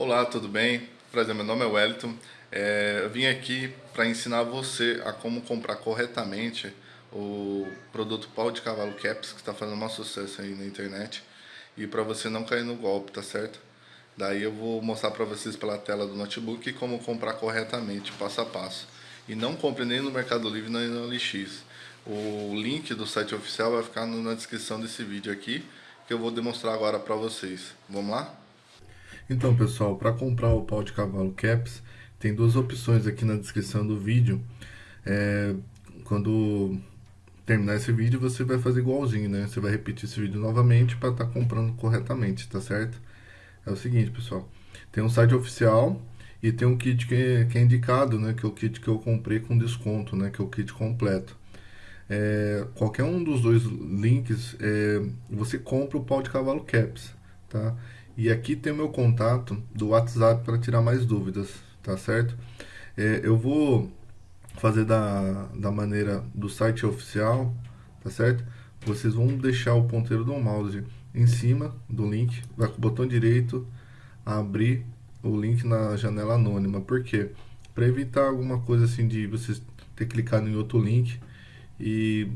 Olá, tudo bem? Prazer, meu nome é Wellington. É, eu vim aqui para ensinar você a como comprar corretamente o produto pau de cavalo Caps, que está fazendo um sucesso aí na internet. E para você não cair no golpe, tá certo? Daí eu vou mostrar para vocês pela tela do notebook como comprar corretamente, passo a passo. E não compre nem no Mercado Livre nem no LX. O link do site oficial vai ficar na descrição desse vídeo aqui, que eu vou demonstrar agora para vocês. Vamos lá? Então pessoal, para comprar o pau de cavalo Caps, tem duas opções aqui na descrição do vídeo. É, quando terminar esse vídeo, você vai fazer igualzinho, né? Você vai repetir esse vídeo novamente para estar tá comprando corretamente, tá certo? É o seguinte, pessoal. Tem um site oficial e tem um kit que, que é indicado, né? Que é o kit que eu comprei com desconto, né? Que é o kit completo. É, qualquer um dos dois links, é, você compra o pau de cavalo Caps, tá? E aqui tem o meu contato do WhatsApp para tirar mais dúvidas, tá certo? É, eu vou fazer da, da maneira do site oficial, tá certo? Vocês vão deixar o ponteiro do mouse em cima do link, vai com o botão direito, abrir o link na janela anônima. Por quê? Para evitar alguma coisa assim de vocês ter clicado em outro link e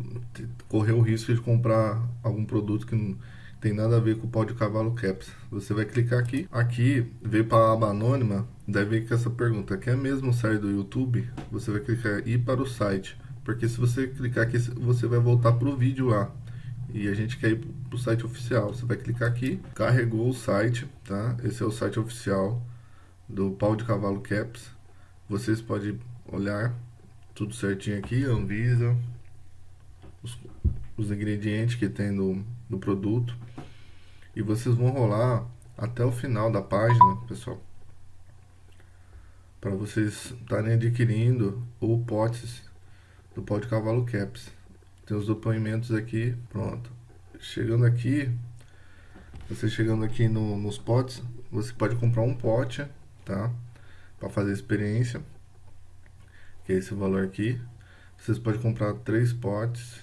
correr o risco de comprar algum produto que não tem nada a ver com o pau de cavalo caps. Você vai clicar aqui, aqui veio para a aba anônima, deve vir com essa pergunta, quer mesmo sair do YouTube? Você vai clicar ir para o site, porque se você clicar aqui, você vai voltar para o vídeo lá. E a gente quer ir para o site oficial. Você vai clicar aqui, carregou o site, tá? Esse é o site oficial do pau de cavalo caps. Vocês podem olhar tudo certinho aqui, Anvisa, os, os ingredientes que tem no, no produto e vocês vão rolar até o final da página, pessoal. Para vocês estarem adquirindo o potes do pó de cavalo caps. Tem os depoimentos aqui, pronto. Chegando aqui, você chegando aqui no, nos potes, você pode comprar um pote, tá? Para fazer experiência, que é esse valor aqui. Vocês podem comprar três potes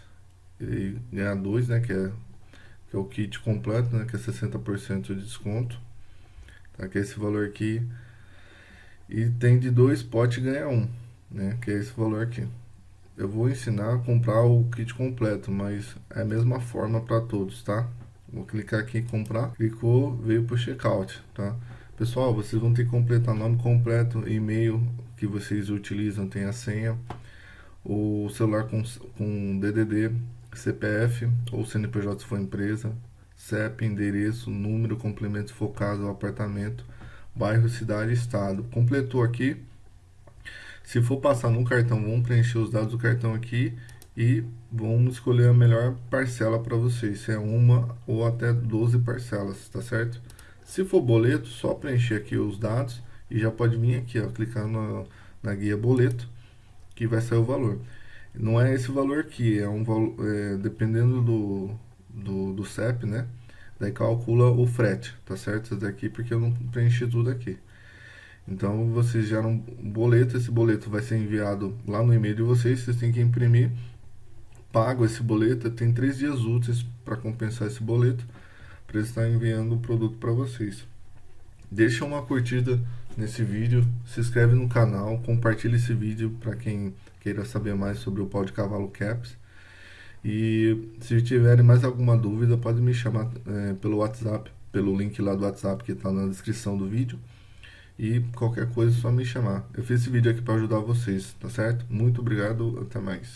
e ganhar dois, né? Que é que é o kit completo, né, que é 60% de desconto, tá, que é esse valor aqui, e tem de dois potes ganha um, né, que é esse valor aqui. Eu vou ensinar a comprar o kit completo, mas é a mesma forma para todos, tá? Vou clicar aqui em comprar, clicou, veio para o checkout, tá? Pessoal, vocês vão ter que completar nome completo, e-mail que vocês utilizam, tem a senha, o celular com, com DDD, CPF ou CNPJ se for empresa, CEP, endereço, número, complemento focado ao apartamento, bairro, cidade estado. Completou aqui. Se for passar no cartão, vamos preencher os dados do cartão aqui e vamos escolher a melhor parcela para vocês, se é uma ou até 12 parcelas, tá certo? Se for boleto, só preencher aqui os dados e já pode vir aqui, ó, clicar na, na guia boleto, que vai sair o valor. Não é esse valor aqui, é um valor, é, dependendo do, do, do CEP, né? Daí calcula o frete, tá certo? Isso daqui porque eu não preenchi tudo aqui. Então vocês geram um boleto, esse boleto vai ser enviado lá no e-mail de vocês, vocês têm que imprimir, pago esse boleto, tem três dias úteis para compensar esse boleto, para estar enviando o produto para vocês. Deixa uma curtida nesse vídeo, se inscreve no canal, compartilha esse vídeo para quem queira saber mais sobre o pau de cavalo caps. E se tiverem mais alguma dúvida, pode me chamar é, pelo WhatsApp, pelo link lá do WhatsApp que está na descrição do vídeo. E qualquer coisa é só me chamar. Eu fiz esse vídeo aqui para ajudar vocês, tá certo? Muito obrigado, até mais.